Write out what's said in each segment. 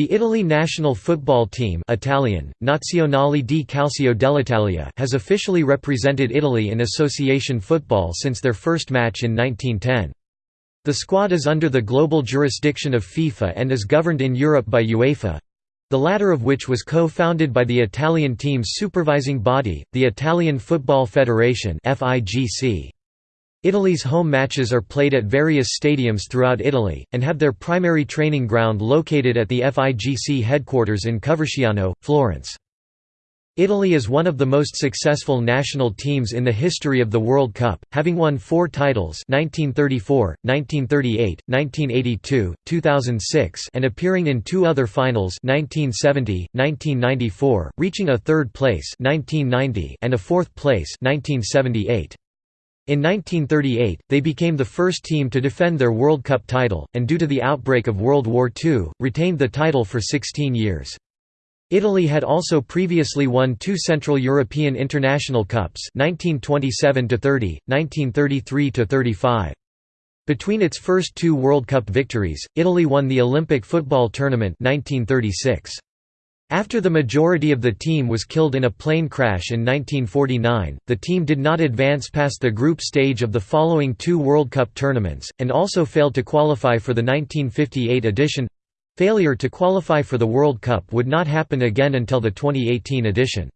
The Italy national football team Italian, Nazionale di Calcio dell'Italia has officially represented Italy in association football since their first match in 1910. The squad is under the global jurisdiction of FIFA and is governed in Europe by UEFA—the latter of which was co-founded by the Italian team's supervising body, the Italian Football Federation FIGC. Italy's home matches are played at various stadiums throughout Italy, and have their primary training ground located at the FIGC headquarters in Coverciano, Florence. Italy is one of the most successful national teams in the history of the World Cup, having won four titles 1934, 1938, 1982, 2006 and appearing in two other finals 1970, 1994, reaching a third place 1990 and a fourth place 1978. In 1938, they became the first team to defend their World Cup title, and due to the outbreak of World War II, retained the title for 16 years. Italy had also previously won two Central European International Cups 1927–30, 1933–35. Between its first two World Cup victories, Italy won the Olympic football tournament 1936. After the majority of the team was killed in a plane crash in 1949, the team did not advance past the group stage of the following two World Cup tournaments, and also failed to qualify for the 1958 edition. Failure to qualify for the World Cup would not happen again until the 2018 edition.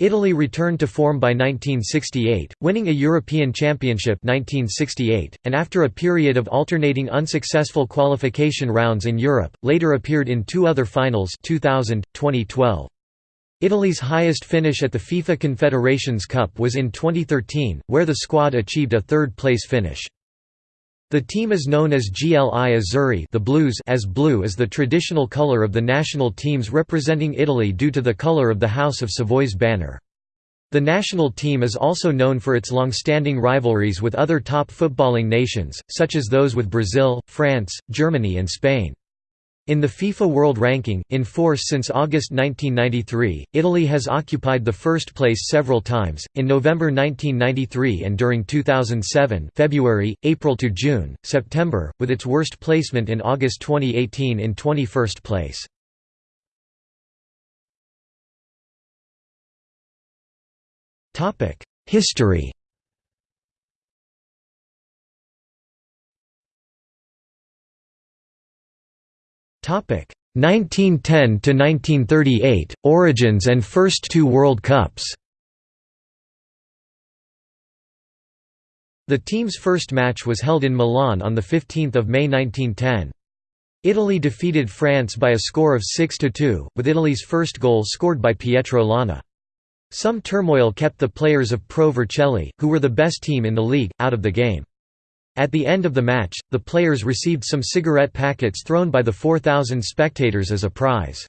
Italy returned to form by 1968, winning a European Championship 1968, and after a period of alternating unsuccessful qualification rounds in Europe, later appeared in two other finals 2000, 2012. Italy's highest finish at the FIFA Confederations Cup was in 2013, where the squad achieved a third-place finish. The team is known as GLI Azzurri the Blues as blue is the traditional color of the national teams representing Italy due to the color of the House of Savoy's banner. The national team is also known for its long-standing rivalries with other top footballing nations, such as those with Brazil, France, Germany and Spain. In the FIFA World Ranking, in force since August 1993, Italy has occupied the first place several times, in November 1993 and during 2007 February, April to June, September, with its worst placement in August 2018 in 21st place. History 1910 to 1938 Origins and first two World Cups. The team's first match was held in Milan on the 15th of May 1910. Italy defeated France by a score of 6–2, with Italy's first goal scored by Pietro Lana. Some turmoil kept the players of Pro Vercelli, who were the best team in the league, out of the game. At the end of the match, the players received some cigarette packets thrown by the 4,000 spectators as a prize.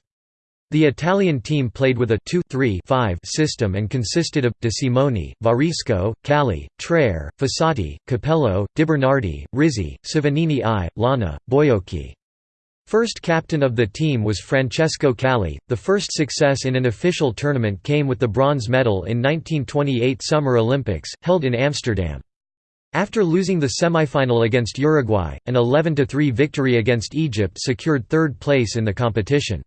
The Italian team played with a 2-3-5 system and consisted of, De Simone, Varisco, Calli, Traire, Fossati, Capello, Di Bernardi, Rizzi, Cevenini I, Lana, Boiocchi. First captain of the team was Francesco Calli. The first success in an official tournament came with the bronze medal in 1928 Summer Olympics, held in Amsterdam. After losing the semi-final against Uruguay, an 11–3 victory against Egypt secured third place in the competition.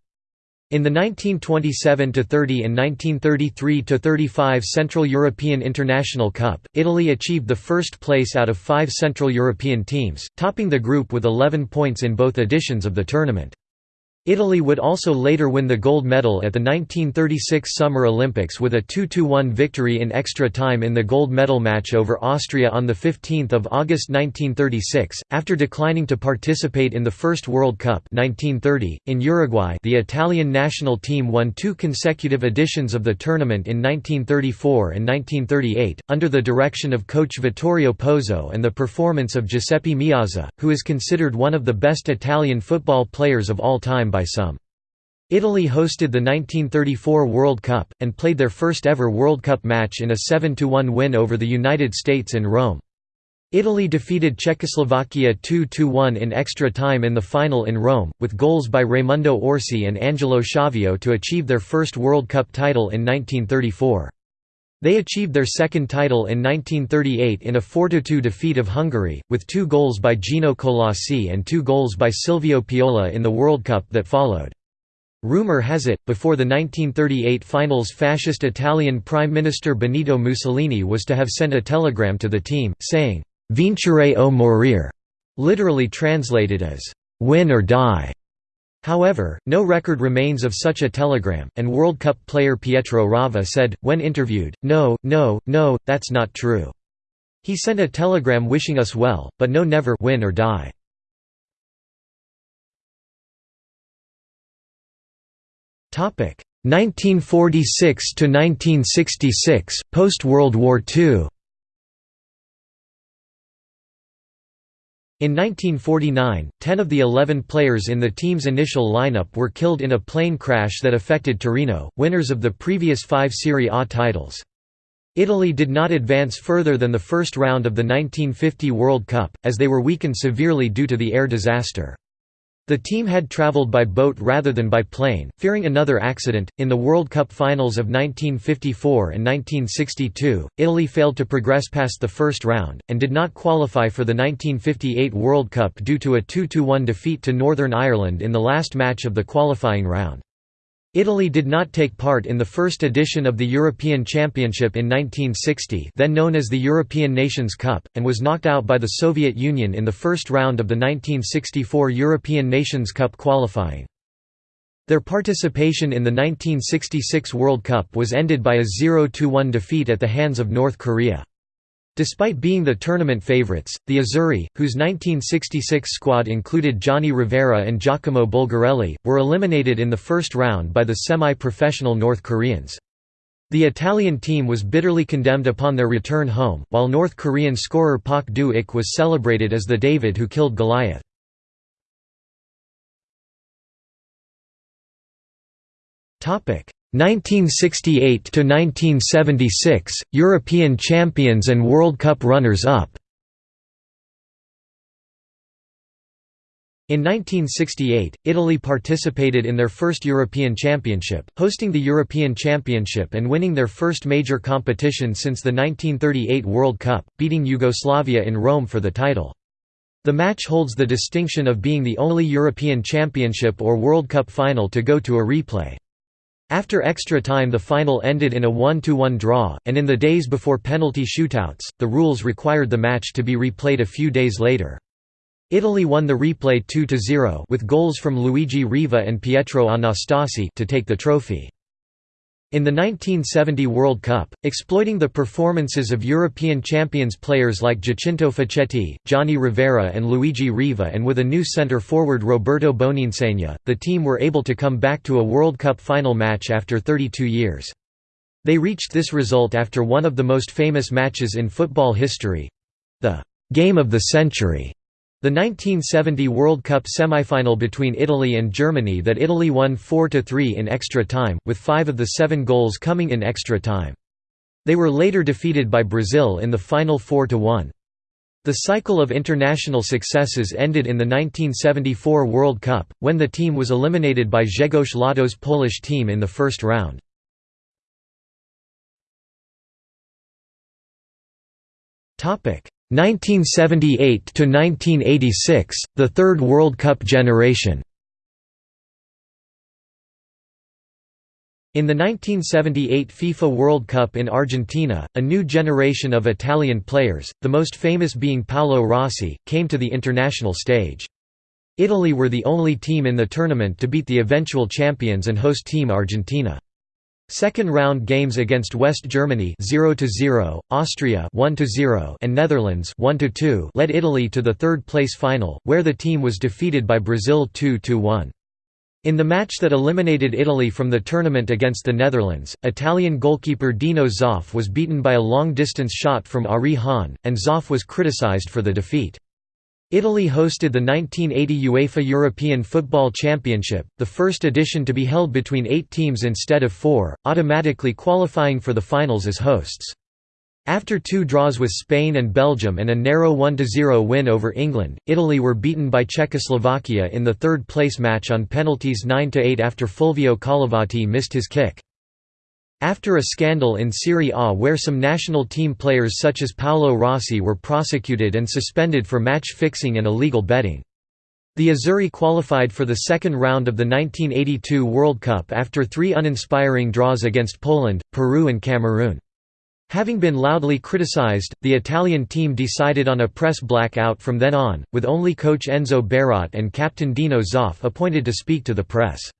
In the 1927–30 and 1933–35 Central European International Cup, Italy achieved the first place out of five Central European teams, topping the group with 11 points in both editions of the tournament. Italy would also later win the gold medal at the 1936 Summer Olympics with a 2–1 victory in extra time in the gold medal match over Austria on 15 August 1936. After declining to participate in the first World Cup 1930, in Uruguay the Italian national team won two consecutive editions of the tournament in 1934 and 1938, under the direction of coach Vittorio Pozzo and the performance of Giuseppe Meazza, who is considered one of the best Italian football players of all time by some. Italy hosted the 1934 World Cup, and played their first ever World Cup match in a 7–1 win over the United States in Rome. Italy defeated Czechoslovakia 2–1 in extra time in the final in Rome, with goals by Raimundo Orsi and Angelo Schiavio to achieve their first World Cup title in 1934. They achieved their second title in 1938 in a 4–2 defeat of Hungary, with two goals by Gino Colaussi and two goals by Silvio Piola in the World Cup that followed. Rumor has it, before the 1938 finals fascist Italian Prime Minister Benito Mussolini was to have sent a telegram to the team, saying, Vincere o morire, literally translated as, win or die. However, no record remains of such a telegram, and World Cup player Pietro Rava said, when interviewed, no, no, no, that's not true. He sent a telegram wishing us well, but no never win or die. Topic 1946 to 1966 post World War II. In 1949, 10 of the 11 players in the team's initial lineup were killed in a plane crash that affected Torino, winners of the previous five Serie A titles. Italy did not advance further than the first round of the 1950 World Cup, as they were weakened severely due to the air disaster. The team had traveled by boat rather than by plane, fearing another accident. In the World Cup finals of 1954 and 1962, Italy failed to progress past the first round, and did not qualify for the 1958 World Cup due to a 2 1 defeat to Northern Ireland in the last match of the qualifying round. Italy did not take part in the first edition of the European Championship in 1960 then known as the European Nations Cup, and was knocked out by the Soviet Union in the first round of the 1964 European Nations Cup qualifying. Their participation in the 1966 World Cup was ended by a 0–1 defeat at the hands of North Korea. Despite being the tournament favourites, the Azzurri, whose 1966 squad included Gianni Rivera and Giacomo Bulgarelli, were eliminated in the first round by the semi-professional North Koreans. The Italian team was bitterly condemned upon their return home, while North Korean scorer Pak Do-ik was celebrated as the David who killed Goliath. 1968 to 1976 European champions and World Cup runners-up In 1968, Italy participated in their first European Championship, hosting the European Championship and winning their first major competition since the 1938 World Cup, beating Yugoslavia in Rome for the title. The match holds the distinction of being the only European Championship or World Cup final to go to a replay. After extra time the final ended in a 1–1 draw, and in the days before penalty shootouts, the rules required the match to be replayed a few days later. Italy won the replay 2–0 with goals from Luigi Riva and Pietro Anastasi to take the trophy. In the 1970 World Cup, exploiting the performances of European champions players like Giacinto Facchetti, Gianni Rivera and Luigi Riva and with a new centre-forward Roberto Boninsegna, the team were able to come back to a World Cup final match after 32 years. They reached this result after one of the most famous matches in football history—the «game of the century» The 1970 World Cup semifinal between Italy and Germany that Italy won 4–3 in extra time, with five of the seven goals coming in extra time. They were later defeated by Brazil in the final 4–1. The cycle of international successes ended in the 1974 World Cup, when the team was eliminated by Grzegorz Lato's Polish team in the first round. Topic 1978 to 1986, the third World Cup generation. In the 1978 FIFA World Cup in Argentina, a new generation of Italian players, the most famous being Paolo Rossi, came to the international stage. Italy were the only team in the tournament to beat the eventual champions and host team Argentina. Second round games against West Germany 0-0, Austria 1-0 and Netherlands 1-2 led Italy to the third place final, where the team was defeated by Brazil 2-1. In the match that eliminated Italy from the tournament against the Netherlands, Italian goalkeeper Dino Zoff was beaten by a long-distance shot from Arie Haan, and Zoff was criticized for the defeat. Italy hosted the 1980 UEFA European Football Championship, the first edition to be held between eight teams instead of four, automatically qualifying for the finals as hosts. After two draws with Spain and Belgium and a narrow 1–0 win over England, Italy were beaten by Czechoslovakia in the third-place match on penalties 9–8 after Fulvio Collovati missed his kick. After a scandal in Serie A where some national team players such as Paolo Rossi were prosecuted and suspended for match fixing and illegal betting. The Azzurri qualified for the second round of the 1982 World Cup after three uninspiring draws against Poland, Peru and Cameroon. Having been loudly criticized, the Italian team decided on a press blackout from then on, with only coach Enzo Bearzot and captain Dino Zoff appointed to speak to the press.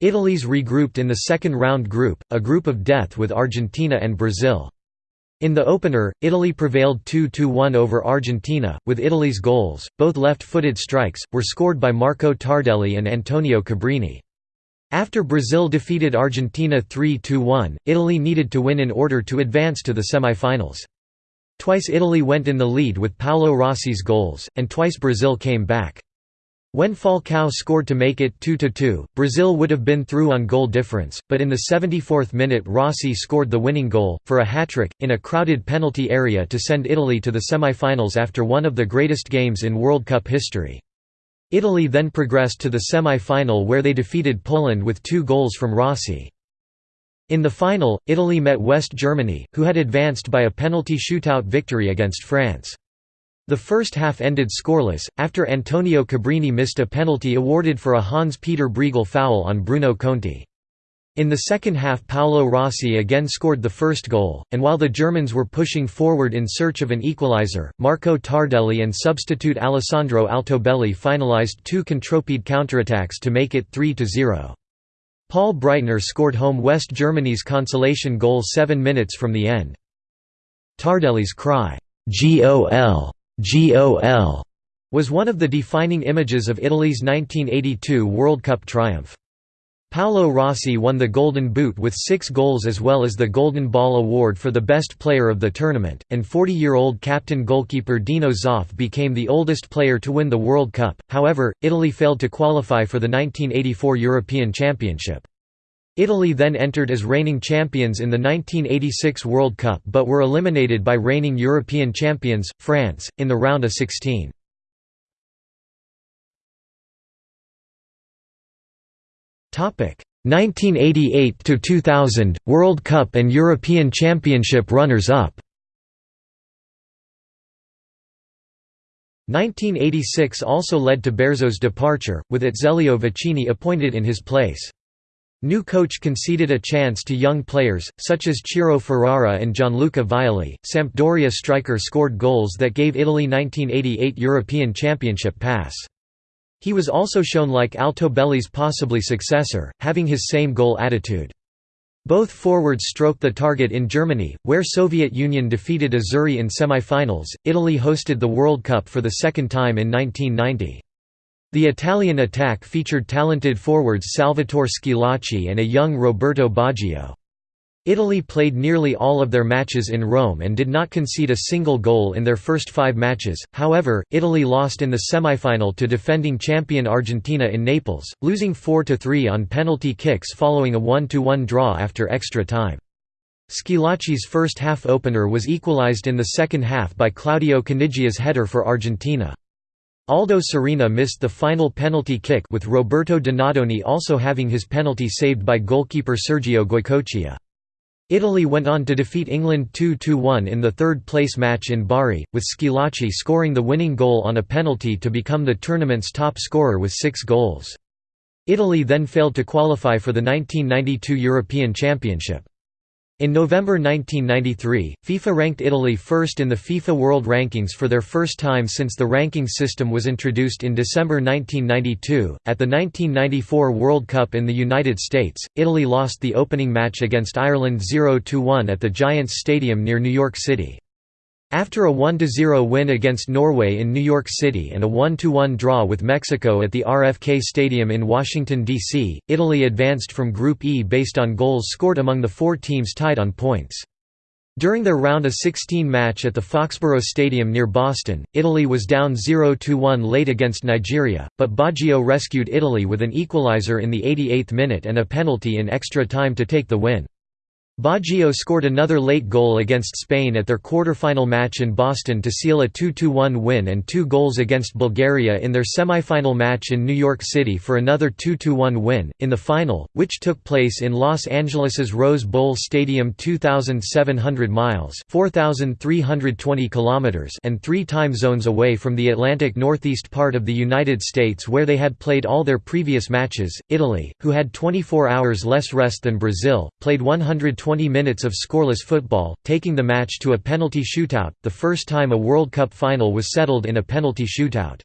Italy's regrouped in the second round group, a group of death with Argentina and Brazil. In the opener, Italy prevailed 2–1 over Argentina, with Italy's goals, both left-footed strikes, were scored by Marco Tardelli and Antonio Cabrini. After Brazil defeated Argentina 3–1, Italy needed to win in order to advance to the semi-finals. Twice Italy went in the lead with Paolo Rossi's goals, and twice Brazil came back. When Falcao scored to make it 2–2, Brazil would have been through on goal difference, but in the 74th minute Rossi scored the winning goal, for a hat-trick, in a crowded penalty area to send Italy to the semi-finals after one of the greatest games in World Cup history. Italy then progressed to the semi-final where they defeated Poland with two goals from Rossi. In the final, Italy met West Germany, who had advanced by a penalty shootout victory against France. The first half ended scoreless, after Antonio Cabrini missed a penalty awarded for a Hans-Peter Briegel foul on Bruno Conti. In the second half Paolo Rossi again scored the first goal, and while the Germans were pushing forward in search of an equalizer, Marco Tardelli and substitute Alessandro Altobelli finalized two contropied counterattacks to make it 3–0. Paul Breitner scored home West Germany's consolation goal seven minutes from the end. Tardelli's cry, "'GOL' GOL was one of the defining images of Italy's 1982 World Cup triumph. Paolo Rossi won the Golden Boot with six goals as well as the Golden Ball Award for the best player of the tournament, and 40-year-old captain goalkeeper Dino Zoff became the oldest player to win the World Cup. However, Italy failed to qualify for the 1984 European Championship. Italy then entered as reigning champions in the 1986 World Cup but were eliminated by reigning European champions, France, in the round of 16. Topic 1988 to 2000 World Cup and European Championship runners-up. 1986 also led to Bearzot's departure, with Azeglio Vicini appointed in his place. New coach conceded a chance to young players, such as Ciro Ferrara and Gianluca Vialli. Sampdoria striker scored goals that gave Italy 1988 European Championship pass. He was also shown like Altobelli's possibly successor, having his same goal attitude. Both forwards stroked the target in Germany, where Soviet Union defeated Azzurri in semi-finals. Italy hosted the World Cup for the second time in 1990. The Italian attack featured talented forwards Salvatore Schillaci and a young Roberto Baggio. Italy played nearly all of their matches in Rome and did not concede a single goal in their first five matches, however, Italy lost in the semifinal to defending champion Argentina in Naples, losing 4–3 on penalty kicks following a 1–1 draw after extra time. Schillaci's first half opener was equalized in the second half by Claudio Caniggia's header for Argentina. Aldo Serena missed the final penalty kick with Roberto Donadoni also having his penalty saved by goalkeeper Sergio Goycochea. Italy went on to defeat England 2–1 in the third-place match in Bari, with Schillaci scoring the winning goal on a penalty to become the tournament's top scorer with six goals. Italy then failed to qualify for the 1992 European Championship. In November 1993, FIFA ranked Italy first in the FIFA World Rankings for their first time since the ranking system was introduced in December 1992. At the 1994 World Cup in the United States, Italy lost the opening match against Ireland 0 1 at the Giants Stadium near New York City. After a 1–0 win against Norway in New York City and a 1–1 draw with Mexico at the RFK Stadium in Washington, D.C., Italy advanced from Group E based on goals scored among the four teams tied on points. During their round of 16 match at the Foxborough Stadium near Boston, Italy was down 0–1 late against Nigeria, but Baggio rescued Italy with an equalizer in the 88th minute and a penalty in extra time to take the win. Baggio scored another late goal against Spain at their quarter-final match in Boston to seal a 2–1 win and two goals against Bulgaria in their semi-final match in New York City for another 2–1 win. In the final, which took place in Los Angeles's Rose Bowl Stadium 2,700 miles (4,320 kilometers) and three time zones away from the Atlantic northeast part of the United States where they had played all their previous matches, Italy, who had 24 hours less rest than Brazil, played 120 20 minutes of scoreless football, taking the match to a penalty shootout, the first time a World Cup final was settled in a penalty shootout.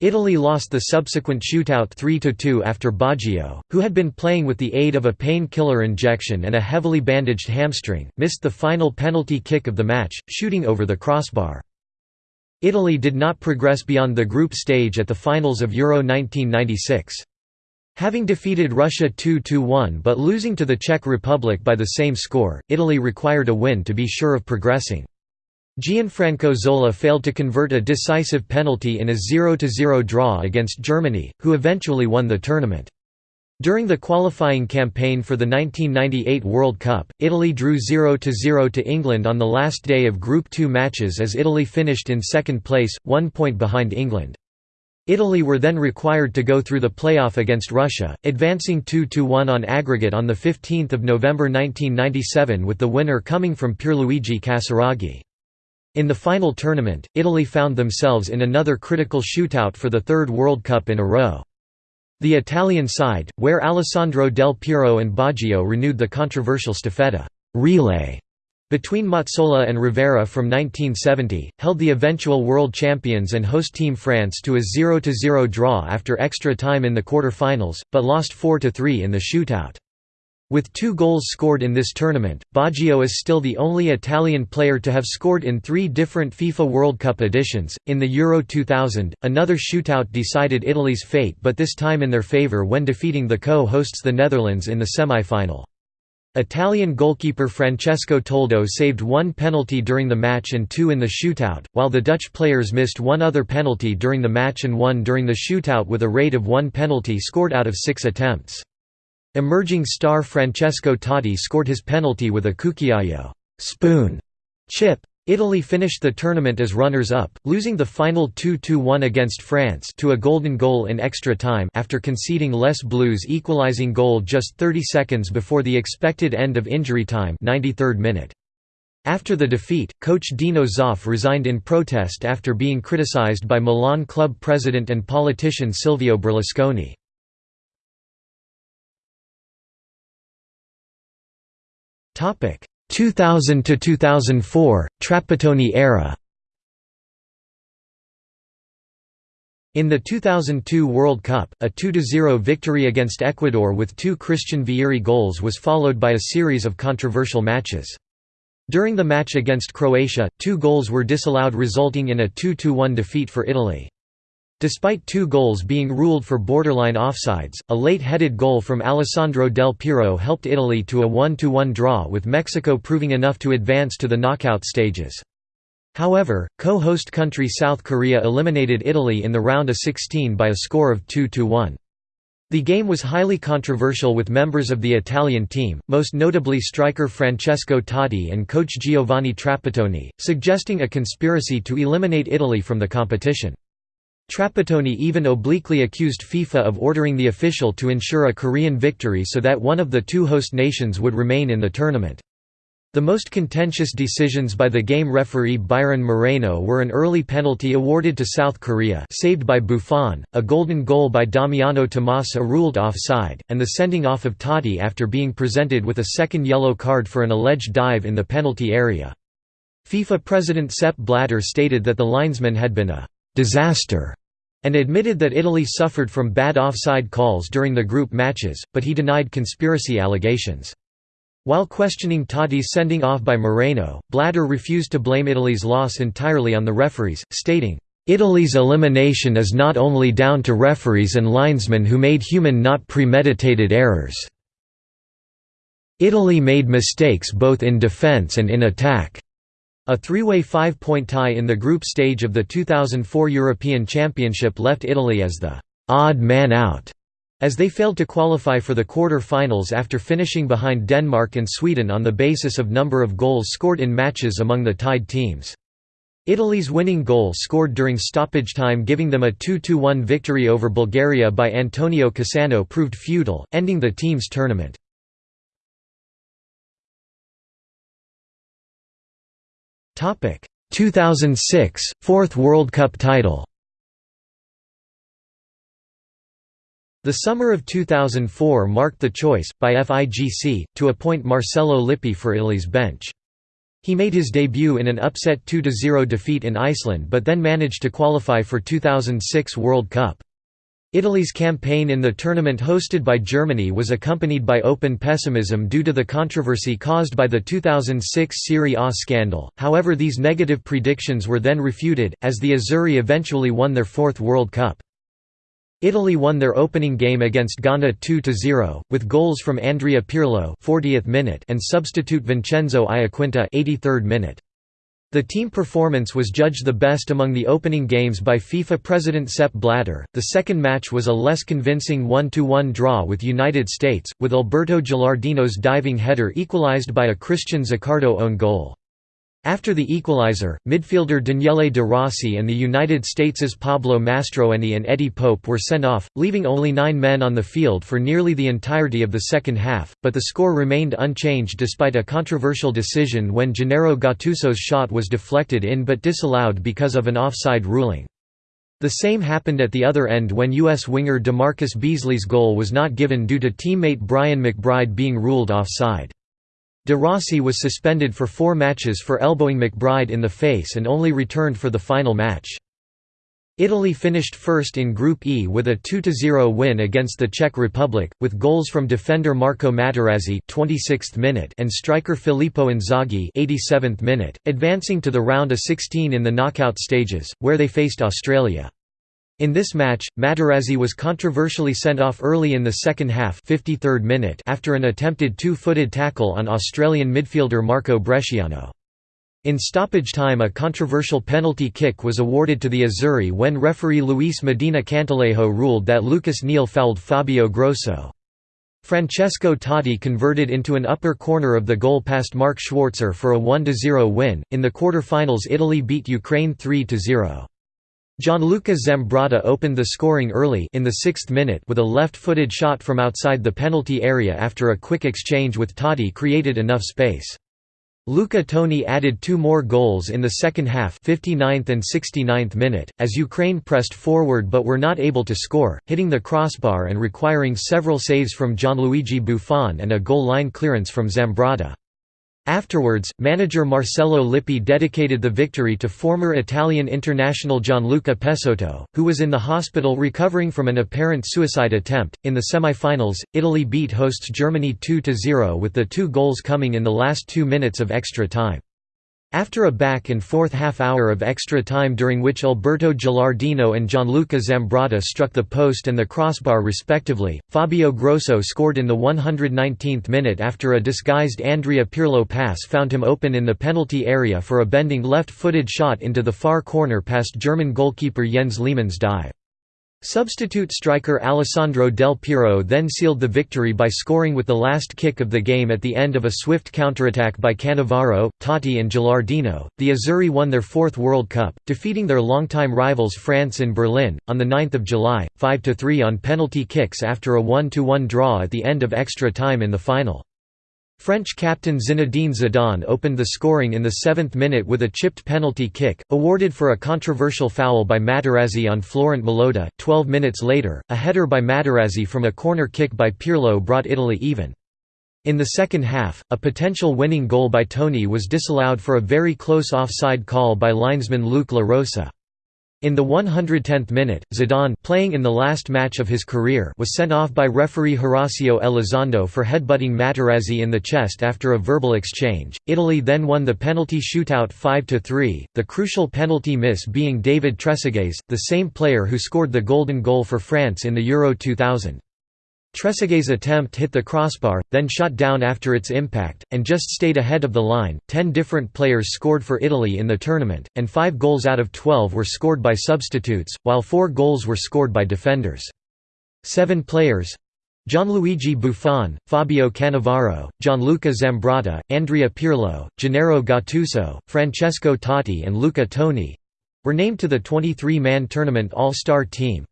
Italy lost the subsequent shootout 3–2 after Baggio, who had been playing with the aid of a pain-killer injection and a heavily bandaged hamstring, missed the final penalty kick of the match, shooting over the crossbar. Italy did not progress beyond the group stage at the finals of Euro 1996. Having defeated Russia 2–1 but losing to the Czech Republic by the same score, Italy required a win to be sure of progressing. Gianfranco Zola failed to convert a decisive penalty in a 0–0 draw against Germany, who eventually won the tournament. During the qualifying campaign for the 1998 World Cup, Italy drew 0–0 to England on the last day of Group 2 matches as Italy finished in second place, one point behind England. Italy were then required to go through the playoff against Russia, advancing 2–1 on aggregate on 15 November 1997 with the winner coming from Pierluigi Casiraghi. In the final tournament, Italy found themselves in another critical shootout for the third World Cup in a row. The Italian side, where Alessandro Del Piero and Baggio renewed the controversial staffetta relay between Mazzola and Rivera from 1970, held the eventual world champions and host team France to a 0–0 draw after extra time in the quarter-finals, but lost 4–3 in the shootout. With two goals scored in this tournament, Baggio is still the only Italian player to have scored in three different FIFA World Cup editions. In the Euro 2000, another shootout decided Italy's fate but this time in their favour when defeating the co-hosts the Netherlands in the semi-final. Italian goalkeeper Francesco Toldo saved one penalty during the match and two in the shootout, while the Dutch players missed one other penalty during the match and one during the shootout with a rate of one penalty scored out of six attempts. Emerging star Francesco Totti scored his penalty with a cucchiaio spoon chip. Italy finished the tournament as runners-up, losing the final 2–1 against France to a golden goal in extra time after conceding Les Bleus' equalising goal just 30 seconds before the expected end of injury time 93rd minute. After the defeat, coach Dino Zoff resigned in protest after being criticized by Milan club president and politician Silvio Berlusconi. 2000 to 2004 Trapattoni era In the 2002 World Cup, a 2–0 victory against Ecuador with two Christian Vieri goals was followed by a series of controversial matches. During the match against Croatia, two goals were disallowed resulting in a 2–1 defeat for Italy. Despite two goals being ruled for borderline offsides, a late-headed goal from Alessandro Del Piero helped Italy to a 1–1 draw with Mexico proving enough to advance to the knockout stages. However, co-host country South Korea eliminated Italy in the round of 16 by a score of 2–1. The game was highly controversial with members of the Italian team, most notably striker Francesco Totti and coach Giovanni Trapattoni, suggesting a conspiracy to eliminate Italy from the competition. Trapattoni even obliquely accused FIFA of ordering the official to ensure a Korean victory so that one of the two host nations would remain in the tournament. The most contentious decisions by the game referee Byron Moreno were an early penalty awarded to South Korea saved by Buffon, a golden goal by Damiano Tommasi ruled offside, and the sending off of Totti after being presented with a second yellow card for an alleged dive in the penalty area. FIFA president Sepp Blatter stated that the linesman had been a disaster and admitted that Italy suffered from bad offside calls during the group matches, but he denied conspiracy allegations. While questioning Totti's sending off by Moreno, Blatter refused to blame Italy's loss entirely on the referees, stating, "...Italy's elimination is not only down to referees and linesmen who made human not premeditated errors. Italy made mistakes both in defence and in attack." A three-way five-point tie in the group stage of the 2004 European Championship left Italy as the «odd man out» As they failed to qualify for the quarter-finals after finishing behind Denmark and Sweden on the basis of number of goals scored in matches among the tied teams. Italy's winning goal scored during stoppage time giving them a 2–1 victory over Bulgaria by Antonio Cassano proved futile, ending the team's tournament. 2006 fourth World Cup title. The summer of 2004 marked the choice, by FIGC, to appoint Marcello Lippi for Italy's bench. He made his debut in an upset 2–0 defeat in Iceland but then managed to qualify for 2006 World Cup. Italy's campaign in the tournament hosted by Germany was accompanied by open pessimism due to the controversy caused by the 2006 Serie A scandal, however these negative predictions were then refuted, as the Azzurri eventually won their fourth World Cup. Italy won their opening game against Ghana 2–0, with goals from Andrea Pirlo 40th minute and substitute Vincenzo Iaquinta 83rd minute. The team performance was judged the best among the opening games by FIFA president Sepp Blatter. The second match was a less convincing 1-1 draw with United States, with Alberto Gilardino's diving header equalized by a Christian Zaccardo own goal. After the equalizer, midfielder Daniele De Rossi and the United States' Pablo Mastroeni and Eddie Pope were sent off, leaving only nine men on the field for nearly the entirety of the second half, but the score remained unchanged despite a controversial decision when Gennaro Gattuso's shot was deflected in but disallowed because of an offside ruling. The same happened at the other end when U.S. winger DeMarcus Beasley's goal was not given due to teammate Brian McBride being ruled offside. De Rossi was suspended for four matches for elbowing McBride in the face and only returned for the final match. Italy finished first in Group E with a 2–0 win against the Czech Republic, with goals from defender Marco Materazzi 26th minute and striker Filippo Inzaghi 87th minute, advancing to the round of 16 in the knockout stages, where they faced Australia. In this match, Materazzi was controversially sent off early in the second half 53rd minute after an attempted two-footed tackle on Australian midfielder Marco Bresciano. In stoppage time a controversial penalty kick was awarded to the Azzurri when referee Luis Medina Cantalejo ruled that Lucas Neill fouled Fabio Grosso. Francesco Totti converted into an upper corner of the goal past Mark Schwarzer for a 1–0 win. In the quarter-finals Italy beat Ukraine 3–0. Gianluca Zambrotta opened the scoring early in the sixth minute with a left-footed shot from outside the penalty area after a quick exchange with Totti created enough space. Luca Toni added two more goals in the second half 59th and 69th minute, as Ukraine pressed forward but were not able to score, hitting the crossbar and requiring several saves from Gianluigi Buffon and a goal line clearance from Zambrotta. Afterwards, manager Marcello Lippi dedicated the victory to former Italian international Gianluca Pessotto, who was in the hospital recovering from an apparent suicide attempt. In the semi-finals, Italy beat hosts Germany 2-0 with the two goals coming in the last 2 minutes of extra time. After a back-and-forth half-hour of extra time during which Alberto Gilardino and Gianluca Zambrotta struck the post and the crossbar respectively, Fabio Grosso scored in the 119th minute after a disguised Andrea Pirlo pass found him open in the penalty area for a bending left-footed shot into the far corner past German goalkeeper Jens Lehmann's dive. Substitute striker Alessandro Del Piero then sealed the victory by scoring with the last kick of the game at the end of a swift counterattack by Cannavaro, Totti and Gilardino. The Azzurri won their fourth World Cup, defeating their longtime rivals France in Berlin, on 9 July, 5–3 on penalty kicks after a 1–1 draw at the end of extra time in the final. French captain Zinedine Zidane opened the scoring in the seventh minute with a chipped penalty kick, awarded for a controversial foul by Materazzi on Florent Malouda. Twelve minutes later, a header by Materazzi from a corner kick by Pirlo brought Italy even. In the second half, a potential winning goal by Toni was disallowed for a very close offside call by linesman Luke La Rosa. In the 110th minute, Zidane playing in the last match of his career was sent off by referee Horacio Elizondo for headbutting Materazzi in the chest after a verbal exchange. Italy then won the penalty shootout 5–3, the crucial penalty miss being David Trezeguet's, the same player who scored the golden goal for France in the Euro 2000. Trezeguet's attempt hit the crossbar, then shot down after its impact, and just stayed ahead of the line. Ten different players scored for Italy in the tournament, and five goals out of twelve were scored by substitutes, while four goals were scored by defenders. Seven players Gianluigi Buffon, Fabio Cannavaro, Gianluca Zambrotta, Andrea Pirlo, Gennaro Gattuso, Francesco Totti and Luca Toni were named to the 23-man tournament All-Star team.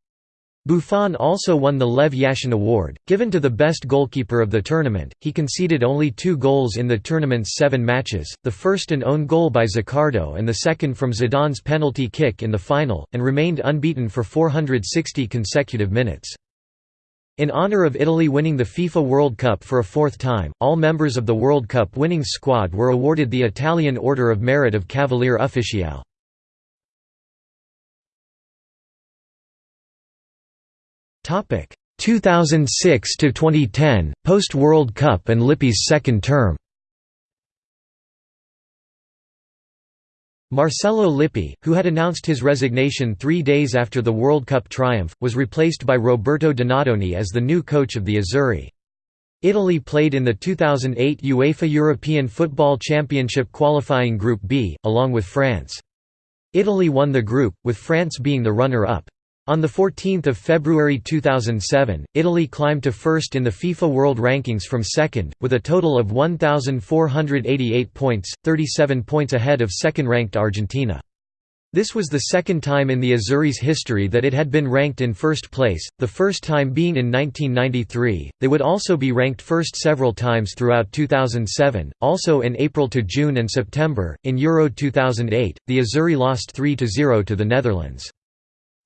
Buffon also won the Lev Yashin Award, given to the best goalkeeper of the tournament. He conceded only two goals in the tournament's seven matches, the first an own goal by Zaccardo and the second from Zidane's penalty kick in the final, and remained unbeaten for 460 consecutive minutes. In honor of Italy winning the FIFA World Cup for a fourth time, all members of the World Cup winning squad were awarded the Italian Order of Merit of Cavalier Ufficiale. Topic 2006 to 2010 post World Cup and Lippi's second term. Marcello Lippi, who had announced his resignation three days after the World Cup triumph, was replaced by Roberto Donadoni as the new coach of the Azzurri. Italy played in the 2008 UEFA European Football Championship qualifying Group B, along with France. Italy won the group, with France being the runner-up. On 14 February 2007, Italy climbed to first in the FIFA World Rankings from second, with a total of 1,488 points, 37 points ahead of second-ranked Argentina. This was the second time in the Azzurri's history that it had been ranked in first place, the first time being in 1993. They would also be ranked first several times throughout 2007, also in April to June and September. In Euro 2008, the Azzurri lost 3 0 to the Netherlands.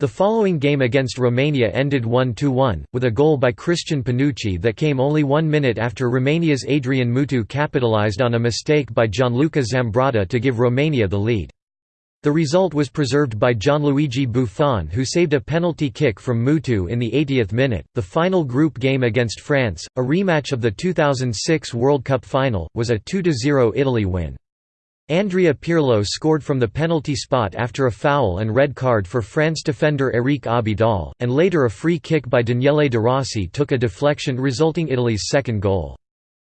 The following game against Romania ended 1–1, with a goal by Christian Panucci that came only one minute after Romania's Adrian Mutu capitalized on a mistake by Gianluca Zambrotta to give Romania the lead. The result was preserved by Gianluigi Buffon who saved a penalty kick from Mutu in the 80th minute. The final group game against France, a rematch of the 2006 World Cup final, was a 2–0 Italy win. Andrea Pirlo scored from the penalty spot after a foul and red card for France defender Eric Abidal, and later a free kick by Daniele De Rossi took a deflection resulting Italy's second goal.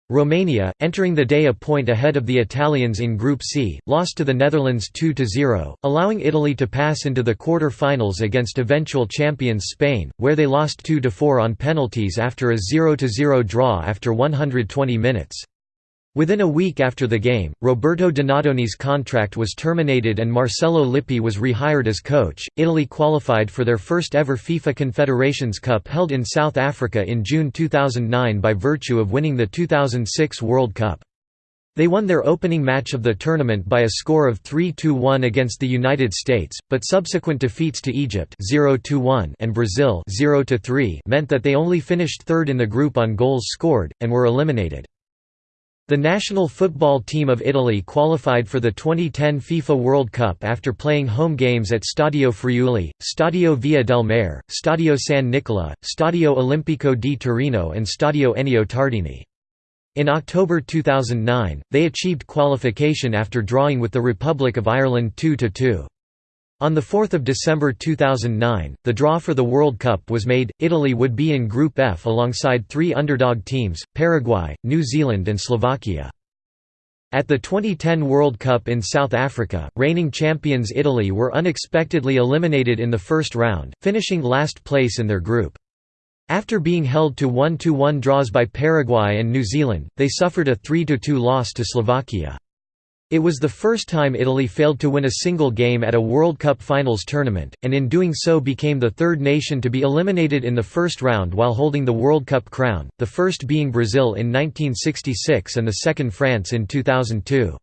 Romania, entering the day a point ahead of the Italians in Group C, lost to the Netherlands 2–0, allowing Italy to pass into the quarter-finals against eventual champions Spain, where they lost 2–4 on penalties after a 0–0 draw after 120 minutes. Within a week after the game, Roberto Donadoni's contract was terminated and Marcello Lippi was rehired as coach. Italy qualified for their first ever FIFA Confederations Cup held in South Africa in June 2009 by virtue of winning the 2006 World Cup. They won their opening match of the tournament by a score of 3–1 against the United States, but subsequent defeats to Egypt 0–1 and Brazil 0–3 meant that they only finished third in the group on goals scored and were eliminated. The national football team of Italy qualified for the 2010 FIFA World Cup after playing home games at Stadio Friuli, Stadio Via del Mare, Stadio San Nicola, Stadio Olimpico di Torino and Stadio Ennio Tardini. In October 2009, they achieved qualification after drawing with the Republic of Ireland 2–2. On 4 December 2009, the draw for the World Cup was made, Italy would be in Group F alongside three underdog teams, Paraguay, New Zealand and Slovakia. At the 2010 World Cup in South Africa, reigning champions Italy were unexpectedly eliminated in the first round, finishing last place in their group. After being held to 1–1 draws by Paraguay and New Zealand, they suffered a 3–2 loss to Slovakia. It was the first time Italy failed to win a single game at a World Cup finals tournament, and in doing so became the third nation to be eliminated in the first round while holding the World Cup crown, the first being Brazil in 1966 and the second France in 2002.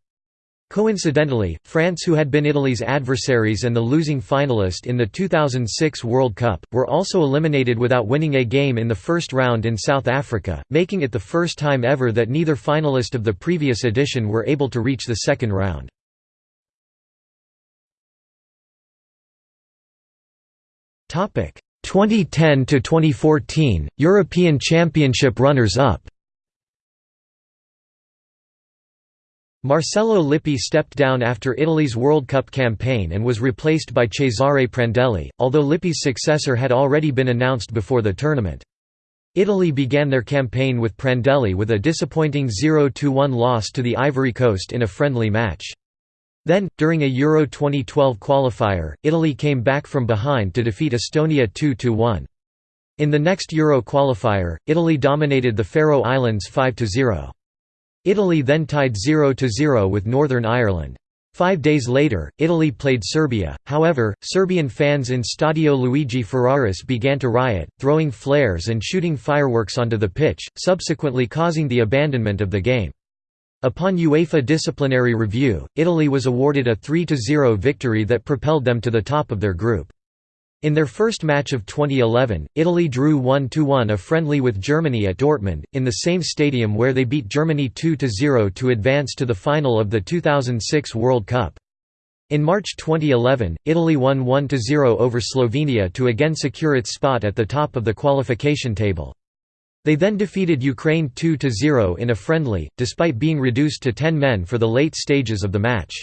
Coincidentally, France who had been Italy's adversaries and the losing finalist in the 2006 World Cup, were also eliminated without winning a game in the first round in South Africa, making it the first time ever that neither finalist of the previous edition were able to reach the second round. Topic 2010 to 2014 European Championship runners-up Marcello Lippi stepped down after Italy's World Cup campaign and was replaced by Cesare Prandelli, although Lippi's successor had already been announced before the tournament. Italy began their campaign with Prandelli with a disappointing 0–1 loss to the Ivory Coast in a friendly match. Then, during a Euro 2012 qualifier, Italy came back from behind to defeat Estonia 2–1. In the next Euro qualifier, Italy dominated the Faroe Islands 5–0. Italy then tied 0–0 with Northern Ireland. Five days later, Italy played Serbia, however, Serbian fans in Stadio Luigi Ferraris began to riot, throwing flares and shooting fireworks onto the pitch, subsequently causing the abandonment of the game. Upon UEFA disciplinary review, Italy was awarded a 3–0 victory that propelled them to the top of their group. In their first match of 2011, Italy drew 1–1 a friendly with Germany at Dortmund, in the same stadium where they beat Germany 2–0 to advance to the final of the 2006 World Cup. In March 2011, Italy won 1–0 over Slovenia to again secure its spot at the top of the qualification table. They then defeated Ukraine 2–0 in a friendly, despite being reduced to 10 men for the late stages of the match.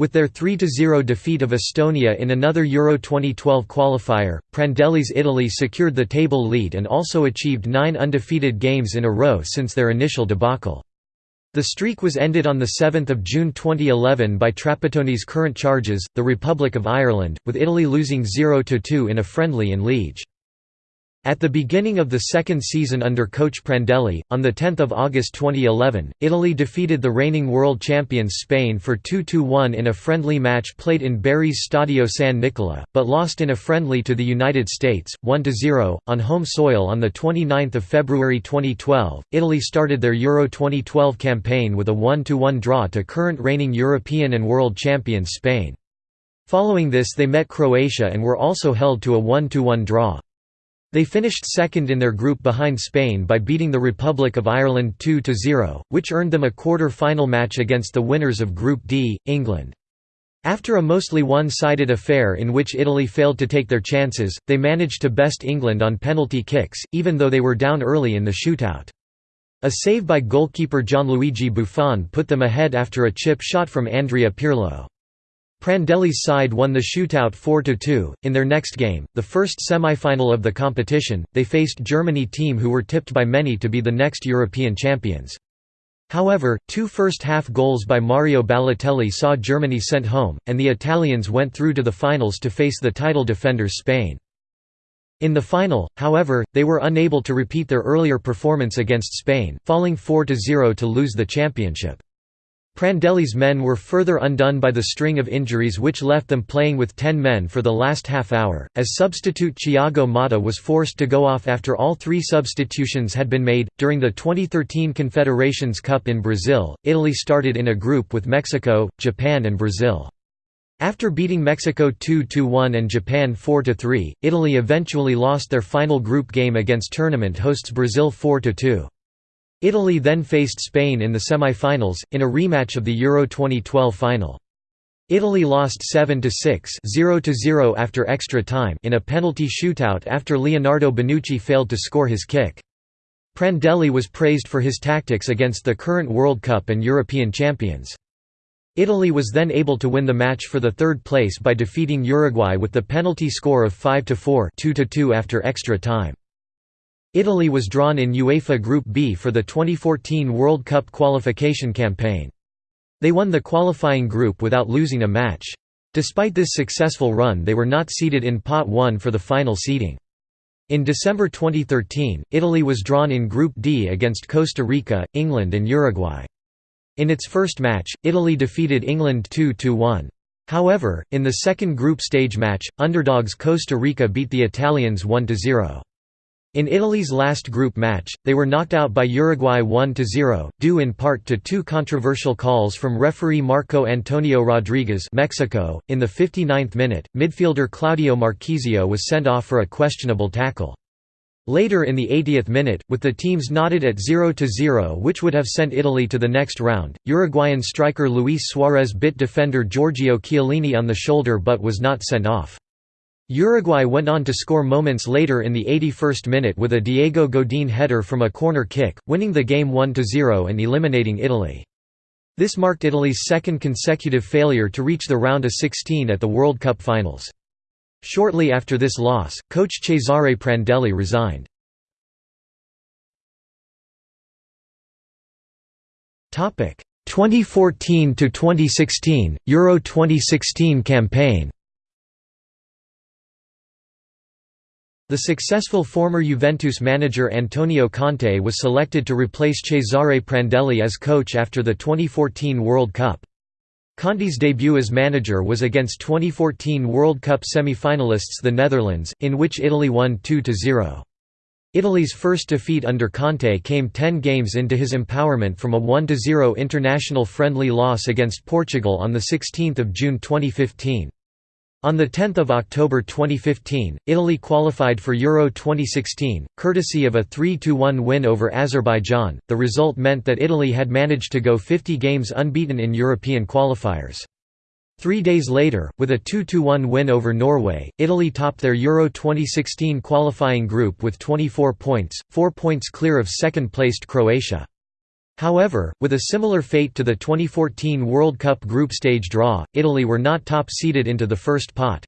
With their 3–0 defeat of Estonia in another Euro 2012 qualifier, Prandelli's Italy secured the table lead and also achieved nine undefeated games in a row since their initial debacle. The streak was ended on 7 June 2011 by Trapattoni's current charges, the Republic of Ireland, with Italy losing 0–2 in a friendly in Liege. At the beginning of the second season under coach Prandelli, on 10 August 2011, Italy defeated the reigning world champions Spain for 2–1 in a friendly match played in Bari's Stadio San Nicola, but lost in a friendly to the United States, 1–0, on home soil on 29 February 2012. Italy started their Euro 2012 campaign with a 1–1 draw to current reigning European and world champions Spain. Following this they met Croatia and were also held to a 1–1 draw. They finished second in their group behind Spain by beating the Republic of Ireland 2–0, which earned them a quarter-final match against the winners of Group D, England. After a mostly one-sided affair in which Italy failed to take their chances, they managed to best England on penalty kicks, even though they were down early in the shootout. A save by goalkeeper Gianluigi Buffon put them ahead after a chip shot from Andrea Pirlo. Prandelli's side won the shootout 4–2. In their next game, the first semi-final of the competition, they faced Germany team who were tipped by many to be the next European champions. However, two first-half goals by Mario Balotelli saw Germany sent home, and the Italians went through to the finals to face the title defenders Spain. In the final, however, they were unable to repeat their earlier performance against Spain, falling 4–0 to lose the championship. Prandelli's men were further undone by the string of injuries which left them playing with ten men for the last half hour, as substitute Thiago Motta was forced to go off after all three substitutions had been made. During the 2013 Confederations Cup in Brazil, Italy started in a group with Mexico, Japan, and Brazil. After beating Mexico 2–1 and Japan 4–3, Italy eventually lost their final group game against tournament hosts Brazil 4–2. Italy then faced Spain in the semi-finals, in a rematch of the Euro 2012 final. Italy lost 7–6 0–0 after extra time in a penalty shootout after Leonardo Bonucci failed to score his kick. Prandelli was praised for his tactics against the current World Cup and European champions. Italy was then able to win the match for the third place by defeating Uruguay with the penalty score of 5–4 2-2 after extra time. Italy was drawn in UEFA Group B for the 2014 World Cup qualification campaign. They won the qualifying group without losing a match. Despite this successful run they were not seeded in Pot 1 for the final seeding. In December 2013, Italy was drawn in Group D against Costa Rica, England and Uruguay. In its first match, Italy defeated England 2–1. However, in the second group stage match, underdogs Costa Rica beat the Italians 1–0. In Italy's last group match, they were knocked out by Uruguay 1–0, due in part to two controversial calls from referee Marco Antonio Rodriguez Mexico. .In the 59th minute, midfielder Claudio Marchisio was sent off for a questionable tackle. Later in the 80th minute, with the teams knotted at 0–0 which would have sent Italy to the next round, Uruguayan striker Luis Suarez bit defender Giorgio Chiellini on the shoulder but was not sent off. Uruguay went on to score moments later in the 81st minute with a Diego Godin header from a corner kick, winning the game 1–0 and eliminating Italy. This marked Italy's second consecutive failure to reach the round of 16 at the World Cup finals. Shortly after this loss, coach Cesare Prandelli resigned. Topic 2014 to 2016 Euro 2016 campaign. The successful former Juventus manager Antonio Conte was selected to replace Cesare Prandelli as coach after the 2014 World Cup. Conte's debut as manager was against 2014 World Cup semi-finalists the Netherlands, in which Italy won 2–0. Italy's first defeat under Conte came 10 games into his empowerment from a 1–0 international friendly loss against Portugal on 16 June 2015. On 10 October 2015, Italy qualified for Euro 2016, courtesy of a 3–1 win over Azerbaijan. The result meant that Italy had managed to go 50 games unbeaten in European qualifiers. Three days later, with a 2–1 win over Norway, Italy topped their Euro 2016 qualifying group with 24 points, four points clear of second-placed Croatia. However, with a similar fate to the 2014 World Cup group stage draw, Italy were not top-seeded into the first pot.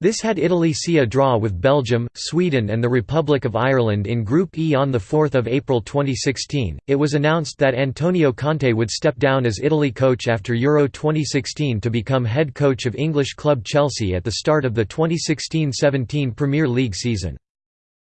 This had Italy see a draw with Belgium, Sweden and the Republic of Ireland in Group E on 4 April 2016. It was announced that Antonio Conte would step down as Italy coach after Euro 2016 to become head coach of English club Chelsea at the start of the 2016–17 Premier League season.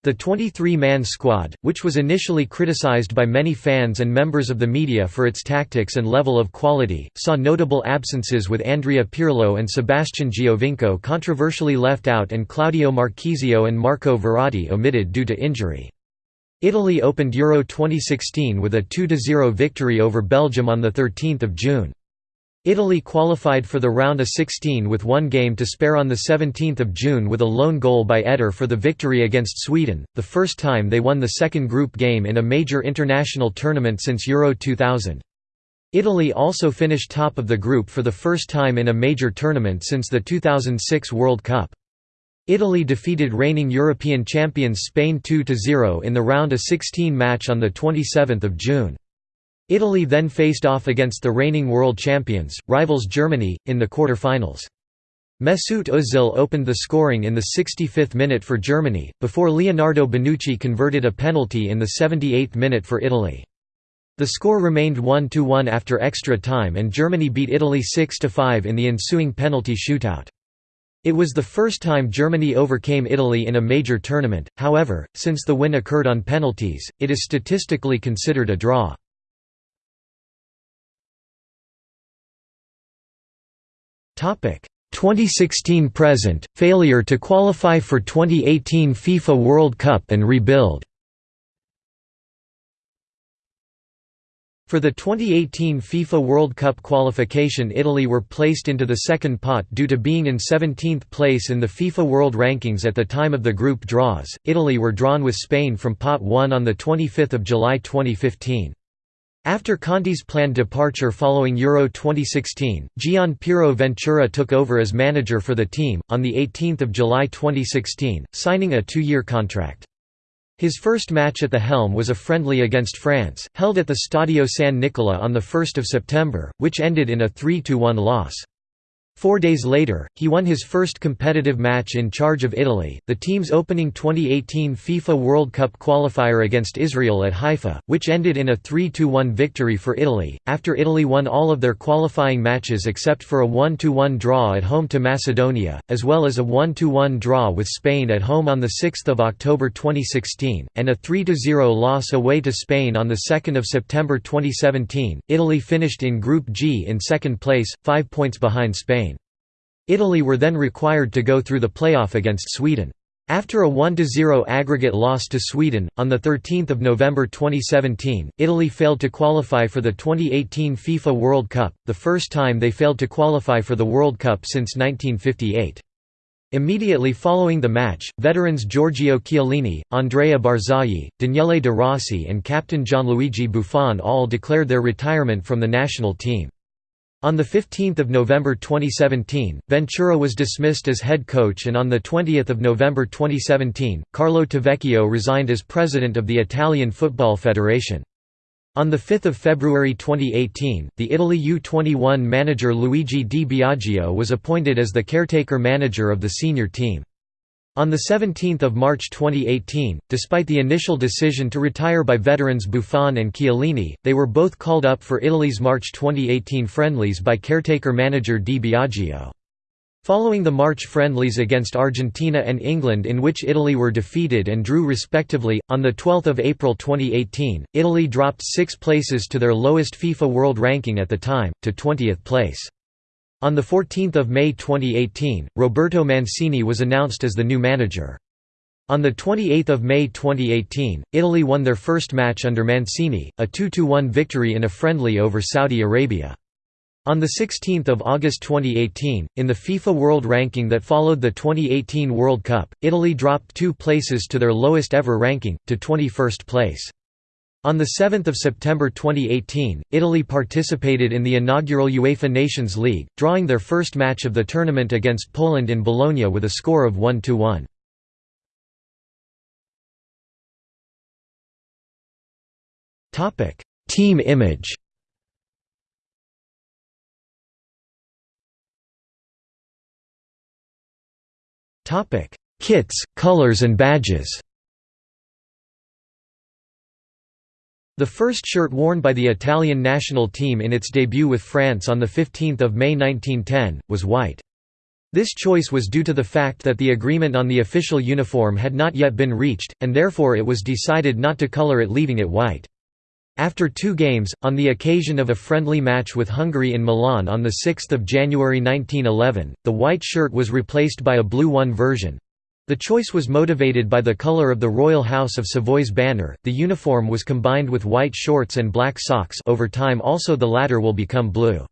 The 23-man squad, which was initially criticized by many fans and members of the media for its tactics and level of quality, saw notable absences with Andrea Pirlo and Sebastian Giovinco controversially left out and Claudio Marchisio and Marco Verratti omitted due to injury. Italy opened Euro 2016 with a 2–0 victory over Belgium on 13 June. Italy qualified for the round of 16 with one game to spare on 17 June with a lone goal by Eder for the victory against Sweden, the first time they won the second group game in a major international tournament since Euro 2000. Italy also finished top of the group for the first time in a major tournament since the 2006 World Cup. Italy defeated reigning European champions Spain 2–0 in the round of 16 match on 27 June. Italy then faced off against the reigning world champions, rivals Germany, in the quarter-finals. Mesut Ozil opened the scoring in the 65th minute for Germany, before Leonardo Bonucci converted a penalty in the 78th minute for Italy. The score remained 1–1 after extra time and Germany beat Italy 6–5 in the ensuing penalty shootout. It was the first time Germany overcame Italy in a major tournament, however, since the win occurred on penalties, it is statistically considered a draw. 2016 present, failure to qualify for 2018 FIFA World Cup and rebuild For the 2018 FIFA World Cup qualification Italy were placed into the second pot due to being in 17th place in the FIFA World Rankings at the time of the group draws. Italy were drawn with Spain from pot 1 on 25 July 2015. After Conte's planned departure following Euro 2016, Gian Piero Ventura took over as manager for the team, on 18 July 2016, signing a two-year contract. His first match at the helm was a friendly against France, held at the Stadio San Nicola on 1 September, which ended in a 3–1 loss. Four days later, he won his first competitive match in charge of Italy, the team's opening 2018 FIFA World Cup qualifier against Israel at Haifa, which ended in a 3–1 victory for Italy, after Italy won all of their qualifying matches except for a 1–1 draw at home to Macedonia, as well as a 1–1 draw with Spain at home on 6 October 2016, and a 3–0 loss away to Spain on 2 September 2017. Italy finished in Group G in second place, five points behind Spain. Italy were then required to go through the playoff against Sweden. After a 1–0 aggregate loss to Sweden, on 13 November 2017, Italy failed to qualify for the 2018 FIFA World Cup, the first time they failed to qualify for the World Cup since 1958. Immediately following the match, veterans Giorgio Chiellini, Andrea Barzagli, Daniele De Rossi and captain Gianluigi Buffon all declared their retirement from the national team. On 15 November 2017, Ventura was dismissed as head coach and on 20 November 2017, Carlo Tavecchio resigned as president of the Italian Football Federation. On 5 February 2018, the Italy U-21 manager Luigi Di Biagio was appointed as the caretaker manager of the senior team. On 17 March 2018, despite the initial decision to retire by veterans Buffon and Chiellini, they were both called up for Italy's March 2018 friendlies by caretaker manager Di Biagio. Following the March friendlies against Argentina and England in which Italy were defeated and drew respectively, on 12 April 2018, Italy dropped six places to their lowest FIFA World Ranking at the time, to 20th place. On 14 May 2018, Roberto Mancini was announced as the new manager. On 28 May 2018, Italy won their first match under Mancini, a 2–1 victory in a friendly over Saudi Arabia. On 16 August 2018, in the FIFA World Ranking that followed the 2018 World Cup, Italy dropped two places to their lowest ever ranking, to 21st place. On 7 September 2018, Italy participated in the inaugural UEFA Nations League, drawing their first match of the tournament against Poland in Bologna with a score of 1–1. Team image Kits, colors and badges. The first shirt worn by the Italian national team in its debut with France on 15 May 1910, was white. This choice was due to the fact that the agreement on the official uniform had not yet been reached, and therefore it was decided not to color it leaving it white. After two games, on the occasion of a friendly match with Hungary in Milan on 6 January 1911, the white shirt was replaced by a blue one version. The choice was motivated by the color of the Royal House of Savoy's banner. The uniform was combined with white shorts and black socks over time also the latter will become blue.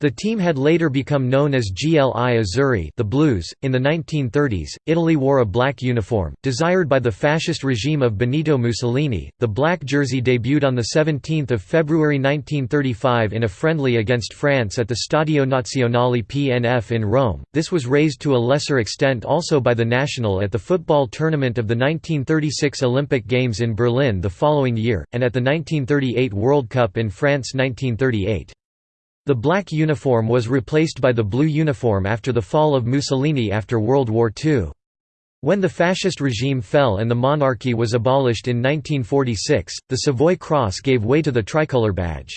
The team had later become known as GLI Azzurri the Blues. .In the 1930s, Italy wore a black uniform, desired by the fascist regime of Benito Mussolini. The black jersey debuted on 17 February 1935 in a friendly against France at the Stadio Nazionale PNF in Rome. This was raised to a lesser extent also by the national at the football tournament of the 1936 Olympic Games in Berlin the following year, and at the 1938 World Cup in France 1938. The black uniform was replaced by the blue uniform after the fall of Mussolini after World War II. When the fascist regime fell and the monarchy was abolished in 1946, the Savoy Cross gave way to the tricolour badge.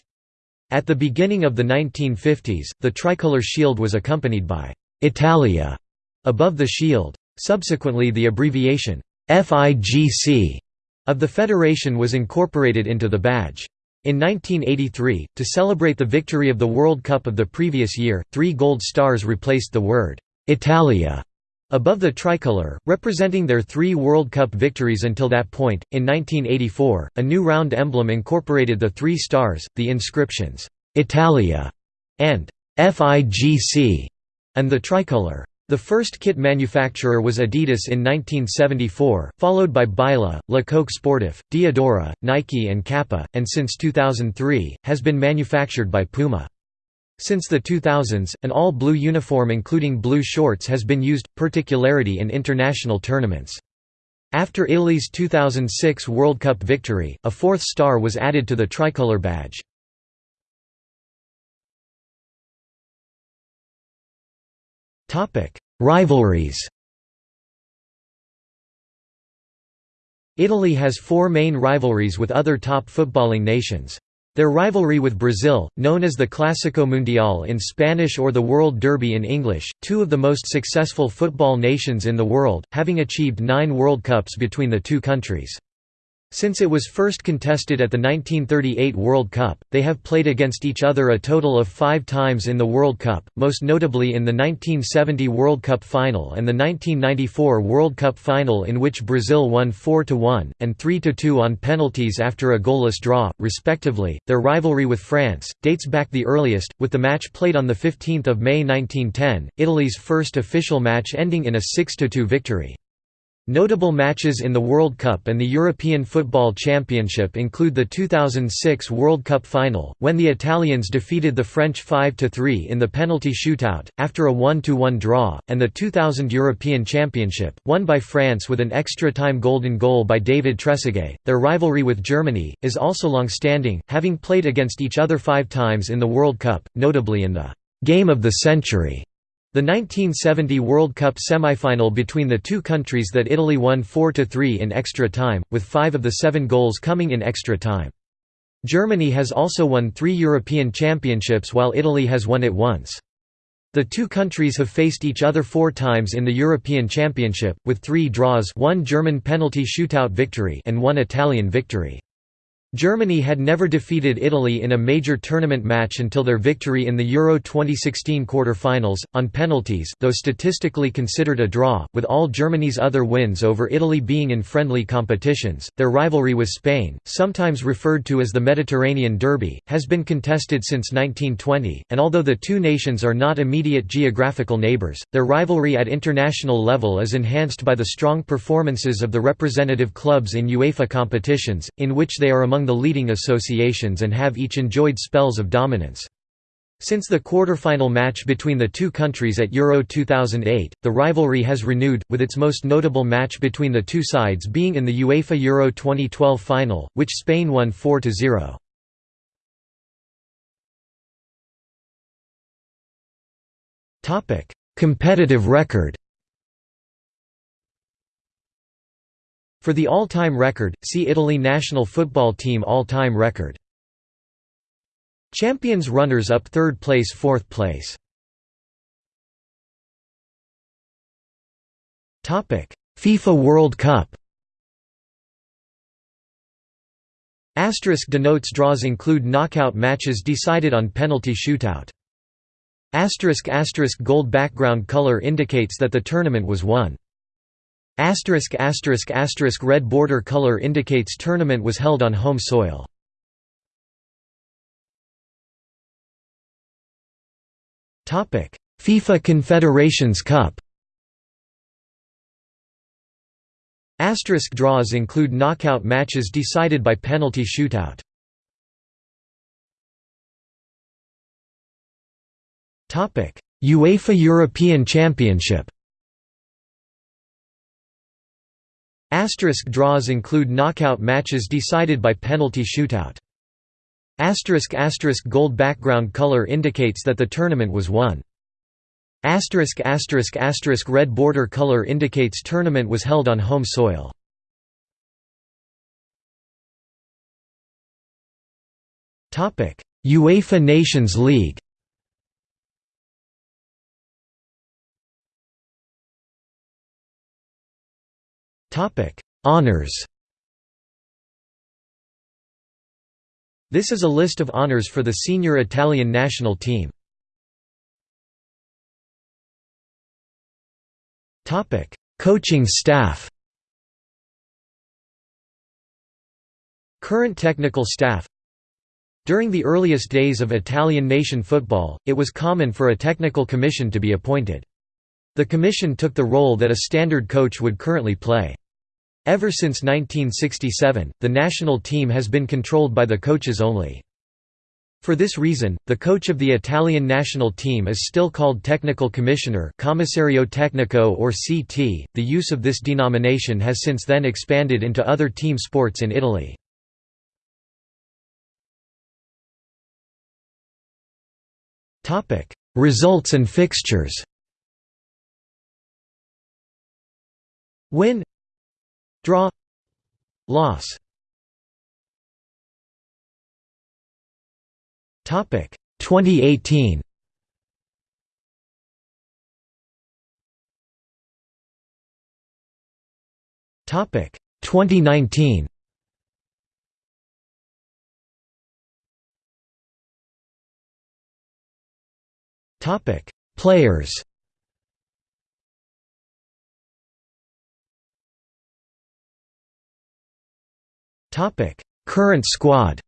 At the beginning of the 1950s, the tricolour shield was accompanied by «Italia» above the shield. Subsequently the abbreviation «FIGC» of the federation was incorporated into the badge. In 1983, to celebrate the victory of the World Cup of the previous year, three gold stars replaced the word «Italia» above the tricolour, representing their three World Cup victories until that point. In 1984, a new round emblem incorporated the three stars, the inscriptions «Italia» and «FIGC» and the tricolour. The first kit manufacturer was Adidas in 1974, followed by Billa, Le Coq Sportif, Diadora, Nike and Kappa, and since 2003, has been manufactured by Puma. Since the 2000s, an all-blue uniform including blue shorts has been used, particularly in international tournaments. After Italy's 2006 World Cup victory, a fourth star was added to the tricolour badge. Rivalries. Italy has four main rivalries with other top footballing nations. Their rivalry with Brazil, known as the Clásico Mundial in Spanish or the World Derby in English, two of the most successful football nations in the world, having achieved nine World Cups between the two countries. Since it was first contested at the 1938 World Cup, they have played against each other a total of five times in the World Cup, most notably in the 1970 World Cup final and the 1994 World Cup final in which Brazil won 4–1, and 3–2 on penalties after a goalless draw, respectively. Their rivalry with France, dates back the earliest, with the match played on 15 May 1910, Italy's first official match ending in a 6–2 victory. Notable matches in the World Cup and the European Football Championship include the 2006 World Cup final, when the Italians defeated the French 5–3 in the penalty shootout, after a 1–1 draw, and the 2000 European Championship, won by France with an extra-time golden goal by David Trezeguet. Their rivalry with Germany, is also long-standing, having played against each other five times in the World Cup, notably in the «Game of the Century» The 1970 World Cup semifinal between the two countries that Italy won 4–3 in extra time, with five of the seven goals coming in extra time. Germany has also won three European championships while Italy has won it once. The two countries have faced each other four times in the European Championship, with three draws one German penalty shootout victory and one Italian victory. Germany had never defeated Italy in a major tournament match until their victory in the Euro 2016 quarter-finals, on penalties though statistically considered a draw, with all Germany's other wins over Italy being in friendly competitions. Their rivalry with Spain, sometimes referred to as the Mediterranean Derby, has been contested since 1920, and although the two nations are not immediate geographical neighbours, their rivalry at international level is enhanced by the strong performances of the representative clubs in UEFA competitions, in which they are among among the leading associations and have each enjoyed spells of dominance. Since the quarter-final match between the two countries at Euro 2008, the rivalry has renewed, with its most notable match between the two sides being in the UEFA Euro 2012 final, which Spain won 4–0. Competitive record For the all-time record, see Italy national football team all-time record. Champions runners-up third place fourth place FIFA World Cup Asterisk denotes draws include knockout matches decided on penalty shootout. Asterisk asterisk gold background color indicates that the tournament was won. Asterisk asterisk asterisk red border color indicates tournament was held on home soil. Topic: FIFA Confederations Cup. Asterisk draws include knockout matches decided by penalty shootout. Topic: UEFA European Championship. Asterisk draws include knockout matches decided by penalty shootout. Asterisk asterisk gold background color indicates that the tournament was won. Asterisk asterisk asterisk red border color indicates tournament was held on home soil. UEFA Nations League. Topic: Honors. This is a list of honors for the senior Italian national team. Topic: Coaching staff. Current technical staff During the earliest days of Italian nation football, it was common for a technical commission to be appointed. The commission took the role that a standard coach would currently play. Ever since 1967, the national team has been controlled by the coaches only. For this reason, the coach of the Italian national team is still called Technical Commissioner Commissario Tecnico or CT. The use of this denomination has since then expanded into other team sports in Italy. Topic: Results and fixtures Win Draw. Loss. Topic. 2018 Topic. 2019 Topic. Players Current squad.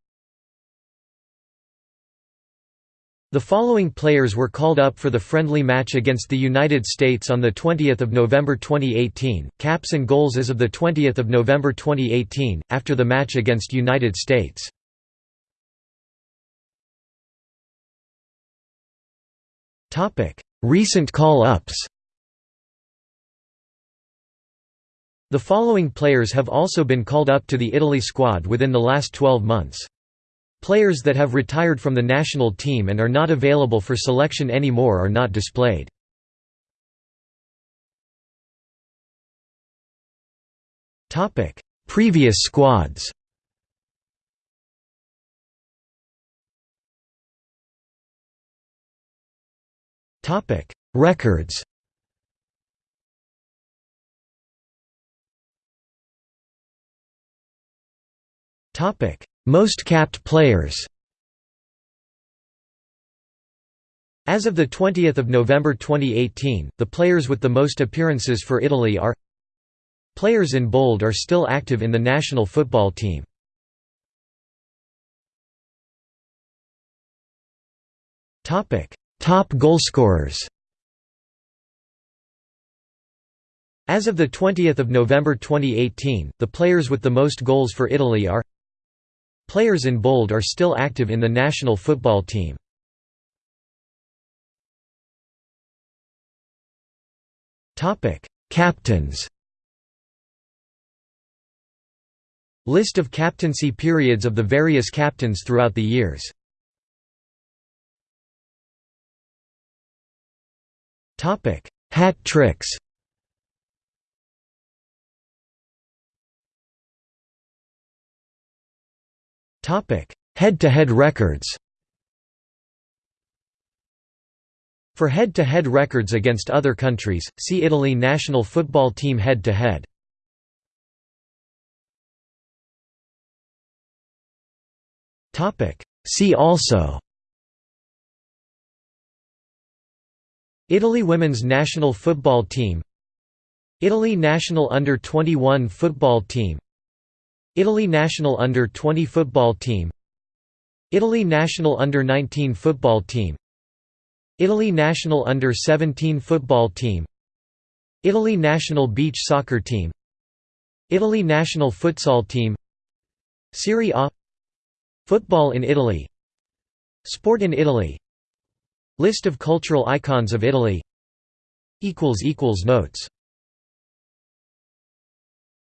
The following players were called up for the friendly match against the United States on 20 November 2018, caps and goals as of 20 November 2018, after the match against United States. Recent call-ups The following players have also been called up to the Italy squad within the last 12 months. Players that have retired from the national team and are not available for selection anymore are not displayed. Previous squads Records Most capped players As of 20 November 2018, the players with the most appearances for Italy are Players in bold are still active in the national football team. Top goalscorers As of 20 November 2018, the players with the most goals for Italy are Players in bold are still active in the national football team. Captains. List of captaincy periods of the various captains throughout the years. Hat tricks Head-to-head -head records. For head-to-head -head records against other countries, see Italy national football team head-to-head. see also. Italy women's national football team. Italy national under-21 football team Italy national under-20 football team. Italy national under-19 football team. Italy national under-17 football team. Italy national beach soccer team. Italy national futsal team. Serie A. Football in Italy. Sport in Italy. List of cultural icons of Italy. Notes